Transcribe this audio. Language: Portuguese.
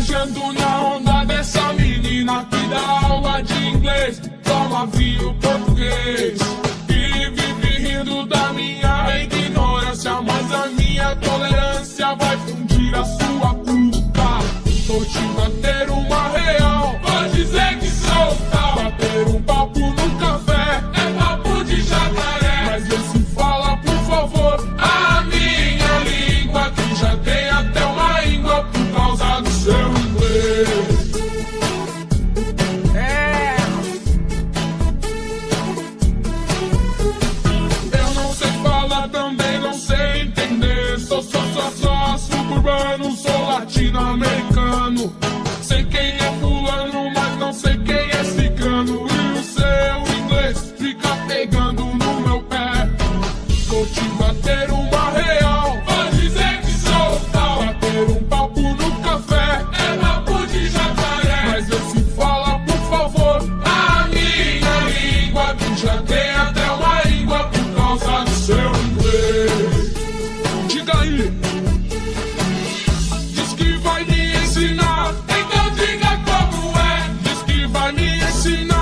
Viajando na onda dessa menina que dá aula de inglês, toma vinho português. E vive rindo da minha ignorância, mas a minha tolerância vai fundir a sua culpa. Vou te manter uma real. Suburbano, sou latino-americano. sinon